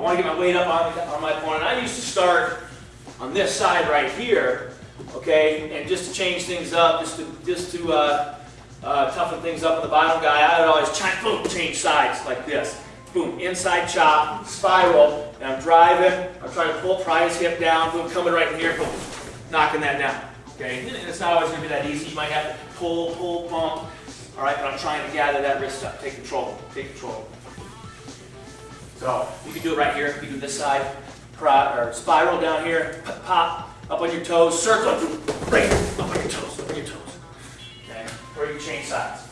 I want to get my weight up on, on my opponent. I used to start on this side right here, okay, and just to change things up, just to, just to uh, uh, toughen things up on the bottom guy, I would always change, boom, change sides like this. Boom, inside chop, spiral, and I'm driving, I'm trying to pull, pry his hip down, boom, coming right here, boom, knocking that down. Okay, and it's not always going to be that easy. You might have to pull, pull, pump. All right, but I'm trying to gather that wrist up. Take control, take control. So you can do it right here. You can do this side, or spiral down here, pop, up on your toes, circle, right, up on your toes, up on your toes. Okay, or you change sides.